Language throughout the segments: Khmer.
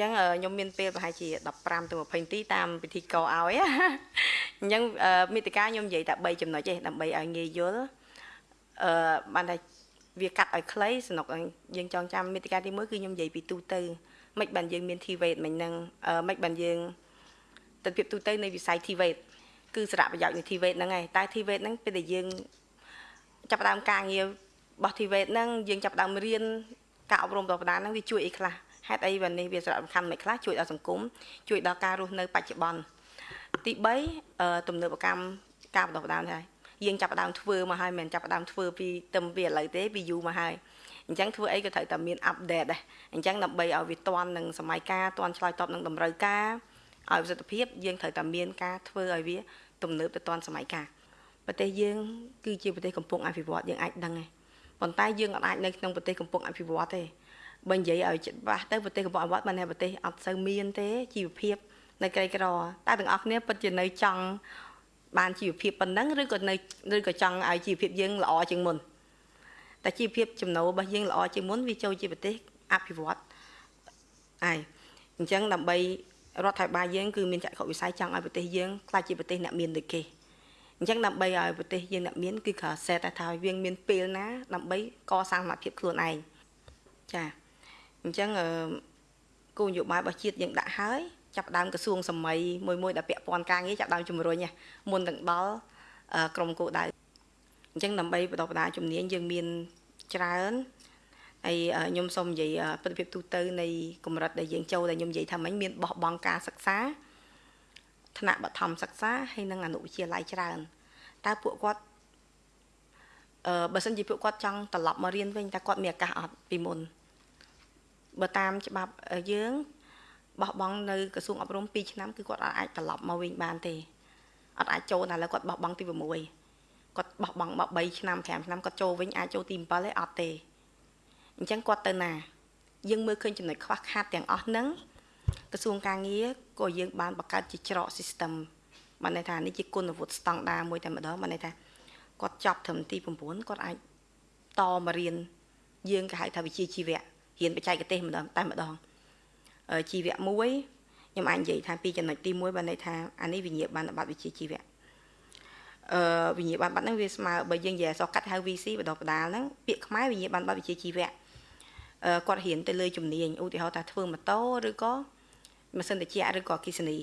ចឹងខ្ញុំមានពេលប្រហែលជា15ទៅ20នាទីតាមពិធីករឲ្យអញ្ចឹងមេតិកាខ្ញុំនិយាយតែ3ចំណុចទេដើម្បីឲ្យងាយយល់អឺបានតែវាកាត់ឲ្យខ្លីសំណុកយើងចងចាំមេតិកាទី1គឺខ្ញុំនិយាយពីទូទៅមិនបានយើងមាន TVET មិញហ្នឹងមិនបានយើងទិដ្ឋភាពទូទៅនៃវិស័យ TVET គឺសារៈប្រយោជន៍នៃ TVET ហ្នឹងឯងតែ TVET ហ្នឹងពេលដែលយើងចាប់ផ្ដើមការងាររបស់ TVET ហ្នឹងយើងចាប់ផ្ដើមរៀនការអប់រំដល់បណ្ដាហ្នឹងវាជួយអីខ្លះ ហេតុអីបើនេះវាសារៈសំខាន់មិនខ្លះជួយដល់សង្គមជួយដល់ការរស់នៅបច្ចុប្បន្នទី3ទំនើបកម្មការបណ្ដុះបណ្ដាលដែរយើងចាប់ផ្ដើមធ្វើមកហើយមិនចាប់ផ្ដើមធ្វើពីទឹមពីឥឡូវទេពីយូរមកហើយអញ្ចឹងធ្វើអីក៏ត្រូវតែមានអាប់ដេតដែរអញ្ចឹងដើម្បីឲ្យវាទាន់នឹងសម័យកាលទាន់ឆ្លើយតបនឹងតម្រូវការឲ្យប្រសិទ្ធភាពយើងត្រូវតែមានការធ្វើឲ្យវាទំនើបទៅទាន់សម័យកាលប្រទេសយើងគឺជាប្រទេសកំពុងអភិវឌ្ឍយើងអាចដឹងទេប៉ុន្តែយើងអាចនៅក្នុងប្រទេសកំពុងអភិវឌ្ឍទេ បើនិយាយឲ្យច្បាស់ទៅប្រទេសកំពុងអភិវឌ្ឍមិនថាប្រទេសអត់សូវមានទេជីវភាព នៅក្រីក្រតែទាំងអស់គ្នាពិតជានៅចង់បានជីវភាពប៉ុណ្ណឹងឬក៏នៅឬក៏ចង់ឲ្យជីវភាពយើងល្អជាងមុនតែជីវភាពចំណូលរបស់យើងល្អជាងមុនវាចូលជាប្រទេសអភិវឌ្ឍហើយអញ្ចឹងដើម្បីរដ្ឋាភិបាលយើងគឺមានចក្ខុវិស័យចង់ឲ្យប្រទេសយើងក្លាយជាប្រទេសអ្នកមានដូចគេអញ្ចឹងដើម្បីឲ្យប្រទេសយើងអ្នកមានគឺគ្រាន់សេតែថាយើងមានពេលណាដើម្បីកសាងសមត្ថភាពខ្លួនឯងចា អញ្ចឹងគោលនយោបាយរបស់ជាតិយើងដាក់ហើយចាប់ដើមក្រសួងសម័យមួយមួយដែលពាក់ព័ន្ធការងារចាប់ដើមជំរុញមុននឹងដល់ក្រមគោលដៅអញ្ចឹងដើម្បីបន្តបណ្ដាជំនាញយើងមានច្រើនហើយខ្ញុំសូមនិយាយប្រតិភិបទូទៅនៃកម្រិតដែលយើងចូលដែលខ្ញុំនិយាយថាមិញមានបោះបង់ការសិក្សាថ្នាក់បឋមសិក្សាហើយនិងអនុវិទ្យាល័យច្រើនតើពួកគាត់អឺបើសិនជាពួកគាត់ចង់ត្រឡប់មករៀនវិញតើគាត់មានឱកាសអត់ពីមុន បើតាមច្បាប់យើងបោះបង់នៅក្រសួងអប់រំ2ឆ្នាំគឺគាត់អាចត្រឡប់មកវិញបានទេអត់អាចចូលតែឥឡូវគាត់បោះបង់ទី6គាត់បោះបង់មក3ឆ្នាំ5ឆ្នាំគាត់ចូលវិញអាចចូលទី7ទេអត់ទេអញ្ចឹងគាត់ទៅណាយើងមើលឃើញចំណុចខ្វះខាតទាំងអស់ហ្នឹងក្រសួងការងារក៏យើងបានបង្កើតជាច្រក system បានន័យថានេះជាគុណវុឌ្ឍស្តង់ដារមួយតែម្ដងបានន័យថាគាត់ចប់ត្រឹមទី9គាត់អាចតមករៀនយើងគេហៅថាវិជ្ជាជីវៈ រៀនបច្ចេកទេសម្ដងតែម្ដងជីវៈមួយខ្ញុំអាចនិយាយថាពីចំណុចទី1បានន័យថាអានេះវិញ្ញាបនបត្រវិជ្ជាជីវៈអឺវិញ្ញាបនបត្រហ្នឹងវាស្មើបើយើងនិយាយអក្សរកាត់ហៅ VC បដបដាលហ្នឹងពាក្យខ្មែរវិញ្ញាបនបត្រវិជ្ជាជីវៈអឺគាត់រៀនទៅលើជំនាញឧទាហរណ៍ថាធ្វើម៉ូតូឬក៏ម៉ាស៊ីនត្រជាក់ឬក៏អគិសនី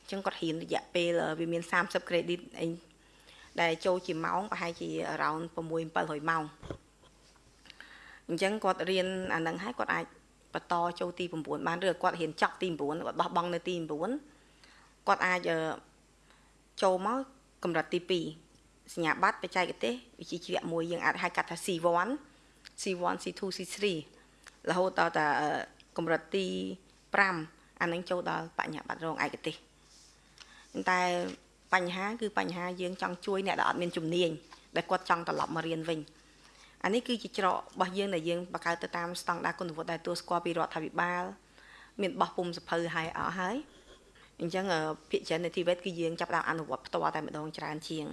អញ្ចឹងគាត់រៀនរយៈពេលវាមាន30 credit អីដែលចូលជាម៉ោងប្រហែលជា around 6 700ម៉ោង អញ្ចឹងគាត់រៀនអានឹងហើយគាត់អាចបន្តចូលទី9បានឬគាត់រៀនចប់ទី9គាត់បោះបង់នៅទី9គាត់អាចចូលមកកម្រិតទី2សញ្ញាបត្របច្ចេកទេសវិជ្ជាជីវៈមួយយើងអាចហៅកាត់ថា C1 C1 C2 C3 រហូតដល់តែកម្រិតទី5អានឹងចូលដល់បញ្ញាបត្ររងឯកទេសតែបញ្ហាគឺបញ្ហាយើងចង់ជួយអ្នកដែលអត់មានជំនាញដែលគាត់ចង់ត្រឡប់មករៀនវិញ អានេះគឺជាច្រករបស់យើងដែលយើងបង្កើតទៅតាមស្តង់ដារគុណវុឌ្ឍដែលទួលស្គាល់ពីរដ្ឋាភិបាល មានបោះពុំសភៅហើយអស់ហើយអញ្ចឹងភាគច្រើននៃទីវេតគឺយើងចាប់ដើមអនុវត្តផ្ទាល់តែម្ដងច្រើនជាង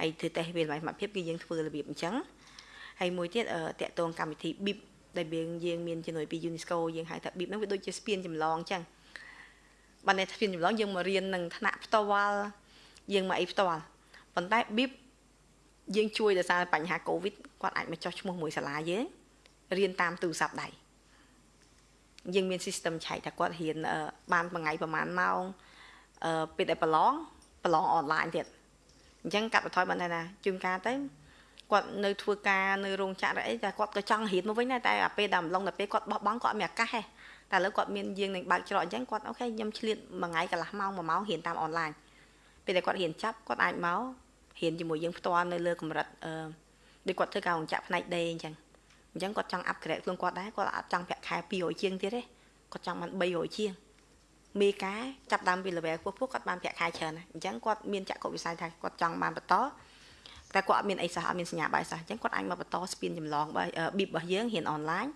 ហើយធ្វើតេស្តវាសមត្ថភាពគឺយើងធ្វើរបៀបអញ្ចឹងហើយមួយទៀតតកតងកម្មវិធី BIP ដែលយើងយើងមានជំនួយពី UNESCO យើងហៅថា BIP ហ្នឹងវាដូចជាស្ពានចម្លងអញ្ចឹងបានតែស្ពានចម្លងយើងមករៀននឹងថ្នាក់ផ្ទាល់យើងមកអីផ្ទាល់ប៉ុន្តែ BIP យើងជួយដោយសារបញ្ហាកូវីដគាត់អាចមកចោះឈ្មោះមួយសាលាយើងរៀនតាមទូរស័ព្ទដៃយើងមាន system ឆែកថាគាត់រៀនបានមួយថ្ងៃប្រហែលម៉ោងអឺពេលដែលប្រឡងប្រឡងអនឡាញទៀតអញ្ចឹងកាត់បន្ថយបានថាជួនកាលទៅគាត់នៅធ្វើការនៅរោងចក្រអីតែគាត់ក៏ចង់រៀនមកវិញដែរតែអាពេលដល់ម្លងដល់ពេលគាត់បោះបង់គាត់អត់មានឱកាសទេតែឥឡូវគាត់មានយើងនឹងបើកច្រកអញ្ចឹងគាត់អូខេខ្ញុំឆ្លៀតមួយថ្ងៃកន្លះម៉ោងមួយម៉ោងរៀនតាមអនឡាញពេលដែលគាត់រៀនចាប់គាត់អាចមក រៀនជាមួយយើងផ្ទាល់នៅលើកម្រិតអឺដូចគាត់ធ្វើការរោងចក្រផ្នែកដេអញ្ចឹងអញ្ចឹងគាត់ចង់អាប់ក្រេតខ្លួនគាត់ដែរគាត់អត់ចង់ប្រាក់ខែ200ជាងទៀតទេគាត់ចង់បាន300ជាងមេការចាប់ដើមពី level ខ្ពស់ៗគាត់បានប្រាក់ខែច្រើនអញ្ចឹងគាត់មានចក្ខុវិស័យថាគាត់ចង់បានបន្តតែគាត់អត់មានអីសោះអត់មានសញ្ញាបាយសោះអញ្ចឹងគាត់អាចមកបន្តស្ពានចម្លងបប៊ីបរបស់យើងរៀនអនឡាញ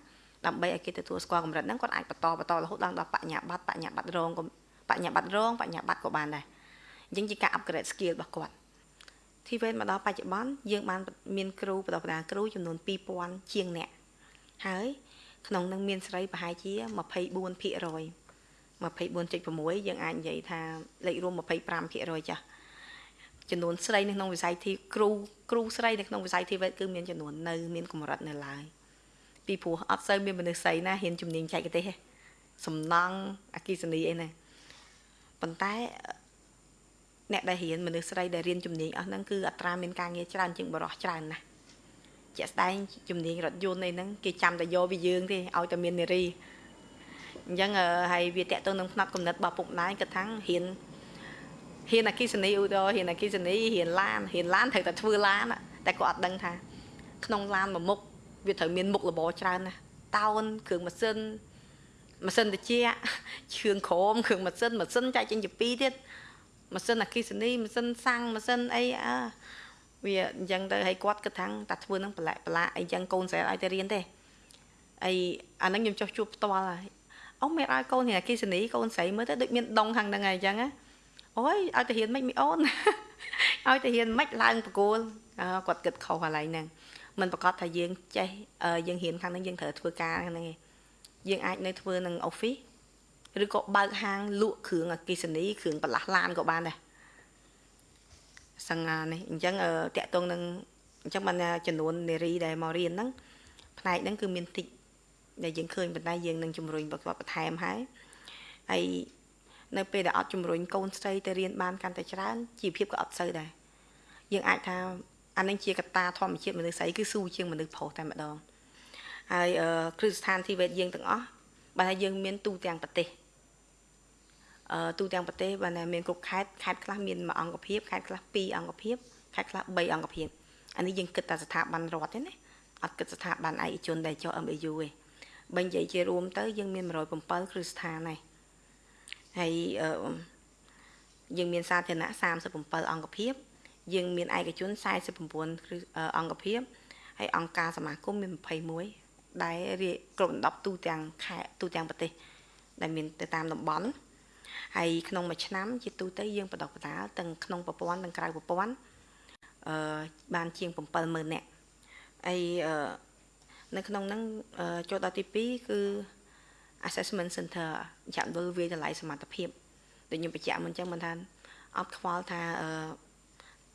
ដើម្បីឲ្យគេទទួលស្គាល់កម្រិតហ្នឹងគាត់អាចបន្តបន្តរហូតដល់ដល់បញ្ញាបត្របញ្ញាបត្ររងបញ្ញាបត្ររងបញ្ញាបត្រក៏បានដែរអញ្ចឹងជាការ upgrade skill របស់គាត់ ធីវេនមកដល់បច្ចុប្បន្នយើងបានមានគ្រូបណ្ដុះបណ្ដាលគ្រូចំនួន2000ជាងអ្នកហើយក្នុងនឹងមានស្រីប្រហែលជា24% 24.6យើងអាចនិយាយថាលេខរួម25%ចាស់ចំនួនស្រីនៅក្នុងវិស័យធីគ្រូគ្រូស្រីនៅក្នុងវិស័យធីវេតគឺមានចំនួននៅមានកម្រិតនៅឡើយពីព្រោះអត់សូវមានមនុស្សស្រីណាហ៊ានជំនាញចែកទេសទេសំណង់អគិសនីអីណាប៉ុន្តែ អ្នកដែលរៀនមនុស្សស្រីដែលរៀនជំនាញអស់ហ្នឹងគឺអត្រាមានការងារច្រើនជាងបរិះច្រើនណាស់ជាក់ស្ដែងជំនាញរថយន្តអីហ្នឹងគេចាំតែយកពីយើងទេឲ្យតែមាននារីអញ្ចឹងហើយវាតកទៅនឹងផ្នែកកំណត់របស់ពុកម្ដាយគាត់ថារៀនហ៊ានអគិសនីឧទាហរណ៍ហ៊ានអគិសនីហ៊ានឡានហ៊ានឡានត្រូវតែធ្វើឡានតែគាត់អត់ដឹងថា ក្នុងឡានមួយមុខវាត្រូវមានមុខរបរច្រើនណាតោនគ្រឿងម៉ាស៊ីនម៉ាស៊ីនត្រជាក់ឈឿងក្រមគ្រឿងម៉ាស៊ីនម៉ាស៊ីនចែកចេញជាពីរទៀត ម៉ាស៊ីនអគិសនីម៉ាស៊ីនសាំងម៉ាស៊ីនអីអើវាអញ្ចឹងទៅឲ្យគាត់គិតថាតាធ្វើនឹងប្រឡាក់ប្រឡាក់អីចឹងកូនស្រីឲ្យទៅរៀនទេអីអាហ្នឹងខ្ញុំចោះជួបផ្ទាល់ហើយអូមេឲ្យកូនរៀនអគិសនីកូនស្រីមើលទៅដូចមានដងខាងហ្នឹងហើយអញ្ចឹងណាអូយឲ្យទៅរៀនមិនមីអូនឲ្យទៅរៀនមិនឡើងប្រគួលគាត់គិតខុសកន្លែងហ្នឹងមិនប្រកាសថាយើងចេះយើងរៀនខាងហ្នឹងយើងត្រូវធ្វើការខាងហ្នឹងឯងយើងអាចនៅធ្វើនឹង office ឬក៏បើកហាងលក់គ្រឿងអគិសនីគ្រឿងបន្លាស់ឡានក៏បានដែរសង្ហានេះអញ្ចឹងតាក់ទងនឹងអញ្ចឹងបានចំនួននារីដែលមករៀនហ្នឹងផ្នែកហ្នឹងគឺមានតិចដែលយើងឃើញប៉ុន្តែយើងនឹងជំរុញបកបន្ថែមហើយហើយនៅពេលដែលអត់ជំរុញកូនស្រីទៅរៀនបានកាន់តែច្រើនជីវភាពក៏អត់សូវដែរយើងអាចថាអានឹងជាកត្តាធម្មជាតិមនុស្សស្រីគឺស៊ូជាងមនុស្សប្រុសតែម្ដងហើយគ្រឹះស្ថានធីវេតយើងទាំងអស់ បើថាយើងមានទូទាំងប្រទេសអឺទូទាំងប្រទេសបើណាមានគ្រប់ខេត្តខេត្តខ្លះមានមួយអង្គភាពខេត្តខ្លះពីរអង្គភាពខេត្តខ្លះ3អង្គភាពអានេះយើងគិតតែស្ថាប័នរដ្ឋទេណាអត់គិតស្ថាប័នឯកជនដែលចុះ MAU ទេបើនិយាយជារួមទៅយើងមាន107គ្រឹះស្ថានហើយហើយយើងមានសាធារណៈ37អង្គភាព យើងមានឯកជន49អង្គភាពហើយអង្គការសមាគមមាន21 ដែលគ្រប់ដណ្ដប់ទូទាំងខេត្តទូទាំងប្រទេស ដែលមានទៅតាមតំបន់ហើយក្នុងមួយឆ្នាំជាទូទៅយើងបដិបដាលទាំងក្នុងប្រព័ន្ធទាំងក្រៅប្រព័ន្ធអឺបានជាង70000នាក់ហើយអឺនៅក្នុងហ្នឹងចូលដល់ទី2គឺ assessment center ចាក់ដុលវាតម្លៃសមត្ថភាពដូចខ្ញុំបញ្ជាក់មុនអញ្ចឹងមិនថាអត់ខ្វល់ថា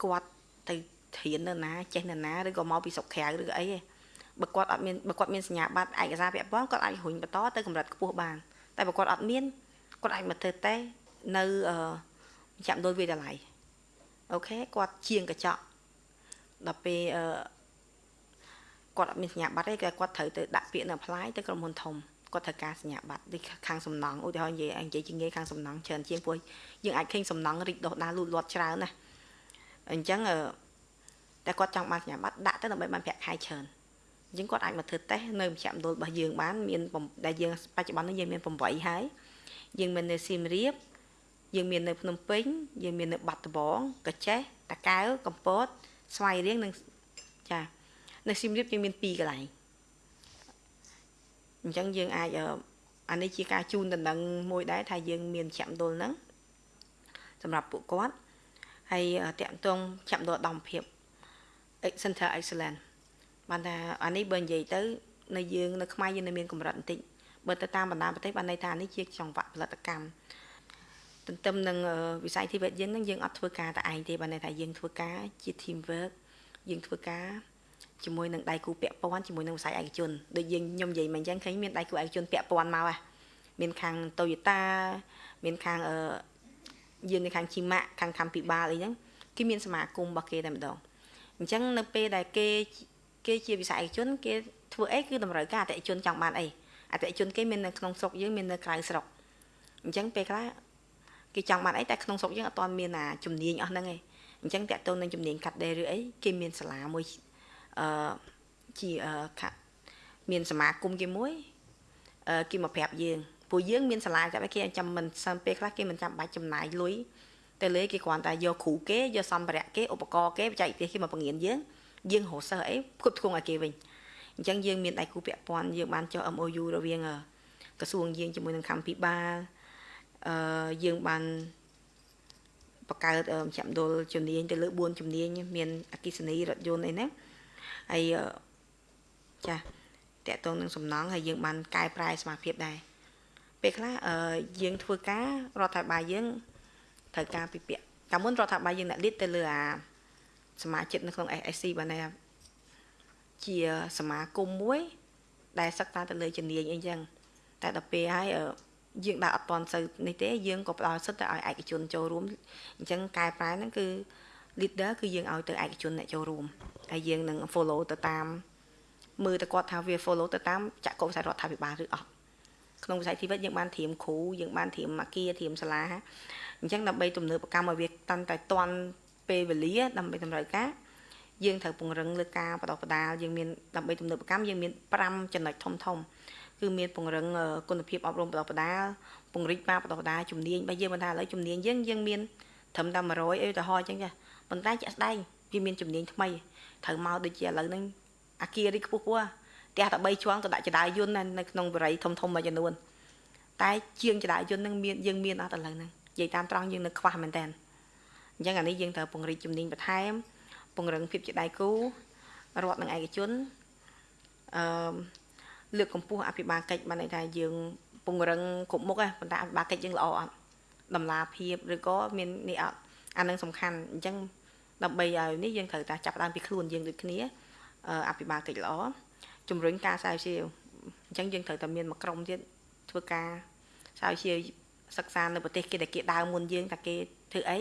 គាត់ទៅធាននៅណាចេះនៅណាឬក៏មកពីស្រុកក្រៅឬក៏អីទេ បើគាត់អត់មានបើគាត់មានសញ្ញាបត្រឯកសារពាក់ព័ន្ធគាត់អាចរុញបន្តទៅកម្រិតខ្ពស់បានតែបើគាត់អត់មានគាត់អាចមកធ្វើតេស្តនៅចាំដូចវិទ្យាល័យអូខេគាត់ជាងកញ្ចក់ដល់ពេលអឺគាត់អត់មានសញ្ញាបត្រទេគាត់ត្រូវទៅដាក់ពាក្យនៅ apply ទៅក្រុមហ៊ុនធំគាត់ត្រូវការសញ្ញាបត្រដូចខាងសំណង់ឧទាហរណ៍និយាយនិយាយជាងាយខាងសំណង់ច្រើនជាងព្រោះយើងអាចឃើញសំណង់រីកដុះដាលលូតលាស់ច្រើនណាអញ្ចឹងតែគាត់ចង់បានសញ្ញាបត្រដាក់ទៅដើម្បីបានប្រាក់ខែច្រើន អញ្ចឹងគាត់អាចមកធ្វើតេស្តនៅមជ្ឈមណ្ឌលរបស់យើងបានមានដែលយើងបច្ចុប្បន្ននេះយើងមាន8ហើយយើងមាននៅសៀមរាបយើងមាននៅភ្នំពេញយើងមាននៅបាត់ដំបងកញ្ចេះតាកែវកំពត ស្វាយរៀងនិងចានៅសៀមរាបយើងមាន2កន្លែងអញ្ចឹងយើងអាចអានេះជាការជូនដំណឹងមួយដែរថាយើងមានចាក់ដុលហ្នឹងសម្រាប់ពួកគាត់ហើយតាក់ទងចាក់ដុលដំភាព Center Excellence បានថាអានេះបើនិយាយទៅនៅយើងនៅខ្មែរយើងនៅមានកម្រិតបន្តិចបើទៅតាមបណ្ដាប្រទេសបានន័យថានេះជាចង្វាក់ផលិតកម្មទន្ទឹមនឹងវិស័យធីវេតយើងនឹងយើងអត់ធ្វើការតែឯងទេបានន័យថាយើងធ្វើការជា team work យើងធ្វើការជាមួយនឹងដៃគូពាក់ព័ន្ធជាមួយនឹងវិស័យឯកជនដូចយើងខ្ញុំនិយាយមកអញ្ចឹងឃើញមានដៃគូឯកជនពាក់ព័ន្ធមកហ่ะមានខាង Toyota មានខាងអឺយើងនៅខាងជីម៉ាក់ខាងខំពិបាលអីហ្នឹងគេមានសមាគមរបស់គេតែម្ដងអញ្ចឹងនៅពេលដែលគេ គេជាវិស័យឯកជនគេធ្វើអីគឺតម្រូវការអតិថិជនចង់បានអីអតិថិជនគេមាននៅក្នុងស្រុកយើងមាននៅក្រៅស្រុកអញ្ចឹងពេលខ្លះគេចង់បានអីតែក្នុងស្រុកយើងអត់ទាន់មានអាជំនាញអស់ហ្នឹងឯងអញ្ចឹងតាក់ទងនឹងជំនាញកាត់ដេរឬអីគេមានសាលាមួយអឺជាខាត់មានសមាគមគេមួយអឺគេមកប្រាប់យើងពួកយើងមានសាលាចាប់គេចាំមិនសើមពេលខ្លះគេមិនចាំបាច់ចំណាយលុយទៅលើគេគ្រាន់តែយកគ្រូគេយកសម្ភារៈគេឧបករណ៍គេបច្ចេកទេសគេមកបង្រៀនយើង យើងរកសិស្សអីផ្គត់ផ្គង់ឲ្យគេវិញអញ្ចឹងយើងមានដៃគូពាក់ព័ន្ធយើងបានចុះ MOU រវាងក្រសួងយើងជាមួយនឹងកម្ពុជាបាលអឺយើងបានបង្កើតចាំដុលជំនាញទៅលើ4ជំនាញមានអគិសនីរថយន្តអីហ្នឹងហើយចាតកតងនឹងសំណង់ហើយយើងបានកែប្រែសមាភិបដែរពេលខ្លះអឺយើងធ្វើការរដ្ឋាភិបាលយើងត្រូវការពិភាក្សាកាលមុនរដ្ឋាភិបាលយើងអ្នកលៀតទៅលើអា សមាជិកនៅក្នុង SSC បានថាជាសមាគមមួយ ដែលសិក្សាទៅលើជំនាញអីចឹងតែដល់ពេលហើយយើងដើរអត់តន់សូវនេះទេយើងក៏ផ្ដល់សិទ្ធទៅឲ្យឯកជនចូលរួមអញ្ចឹងកែប្រែហ្នឹងគឺ leader គឺយើងឲ្យទៅឯកជនអ្នកចូលរួមហើយយើងនឹង follow ទៅតាមមើលទៅគាត់ថាវា follow ទៅតាមចក្ខុវិស័យរដ្ឋាភិបាលឬអត់ក្នុងវិស័យជីវិតយើងបានត្រៀមគ្រូយើងបានត្រៀមអាគារត្រៀមសាលាអញ្ចឹងដើម្បីទំនើបកម្មឲ្យវាតាន់តែតាន់ ពេលវេលាដើម្បីតម្រូវការយើងត្រូវពង្រឹងលើការបដិបដាលយើងមានដើម្បីទំនើបកម្មយើងមាន5ចំណុចធំធំគឺមានពង្រឹងគុណភាពអប់រំបដិបដាលពង្រីកការបដិបដាលជំនាញបើយើងមិនថាឥឡូវជំនាញយើងយើងមានត្រឹមតែ100អីទៅហោះអញ្ចឹងចាប៉ុន្តែជាក់ស្ដែងវាមានជំនាញថ្មីត្រូវមកដូចជាឥឡូវហ្នឹងអាគាររីខ្ពស់ខ្ពស់ផ្ទះតែ3ជាន់ទៅដាក់ចដាយយន្តនៅក្នុងបរិយាធំធំមួយចំនួនតែជាងចដាយយន្តហ្នឹងមានយើងមានអត់ឥឡូវហ្នឹងនិយាយតាមត្រង់យើងនៅខ្វះមែនតើ អញ្ចឹងអានេះយើងត្រូវពង្រីកជំនាញបន្ថែម ពង្រឹងភាពជាដៃគូរដ្ឋនិងឯកជនអឺលើកកម្ពស់អភិបាលកិច្ចបានន័យថាយើងពង្រឹងគ្រប់មុខប៉ុន្តែអភិបាលកិច្ចយើងល្អអត់តម្លាភាពឬក៏មាននេះអត់អានឹងសំខាន់អញ្ចឹងដើម្បីឲ្យនេះយើងត្រូវតែចាប់ផ្ដើមពីខ្លួនយើងដូចគ្នាអភិបាលកិច្ចល្អជំរុញការស្រាវជ្រាវអញ្ចឹងយើងត្រូវតែមានមួយក្រុមទៀតធ្វើការស្រាវជ្រាវសិក្សានៅប្រទេសគេដែលគេដើមមុនយើងតែគេធ្វើអី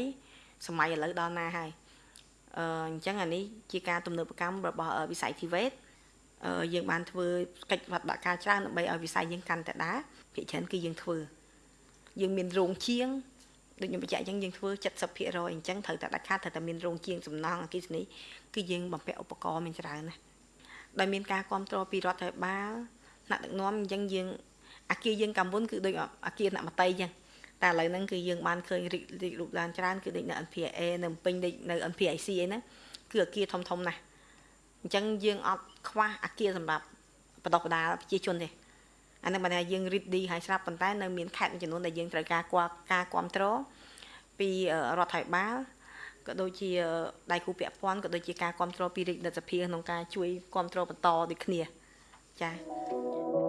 សម័យឥឡូវដល់ណាហើយអឺអញ្ចឹងអានេះជាការទំនើបកម្មរបស់វិស័យ TVET យើងបានធ្វើកិច្ចវត្តការច្រើនដើម្បីឲ្យវិស័យយើងកាន់តែដើរភាគច្រើនគឺយើងធ្វើយើងមានរោងជាងដូចខ្ញុំបញ្ជាក់អញ្ចឹងយើងធ្វើ70%អញ្ចឹងត្រូវតែដាច់ខាតត្រូវតែមានរោងជាងសំណង់អគិសនីគឺយើងបំពាក់ឧបករណ៍មានច្រើនណាស់ដោយមានការគ្រប់គ្រងពីរដ្ឋាភិបាលថ្នាក់ដឹកនាំអញ្ចឹងយើងអាគារយើងកម្ពុជាគឺដូចអាគារអ្នកមតីអញ្ចឹង តែឥឡូវហ្នឹងគឺយើងបានឃើញរីករីករូបឡើងច្រើនគឺដូចនៅ NPA នៅពេញដូចនៅ NPIC អីហ្នឹងគឺអាគារធំធំណាស់អញ្ចឹងយើងអត់ខ្វះអាគារសម្រាប់បដិបដាប្រជាជនទេអានឹងបានថាយើង ready ហើយស្រាប់ប៉ុន្តែនៅមានខេត្តមួយចំនួនដែលយើងត្រូវការការគ្រប់គ្រងពីរដ្ឋាភិបាលក៏ដូចជាដៃគូពាក់ព័ន្ធក៏ដូចជាការគ្រប់គ្រងពីរាជរដ្ឋាភិបាលក្នុងការជួយគ្រប់គ្រងបន្តដូចគ្នាចា៎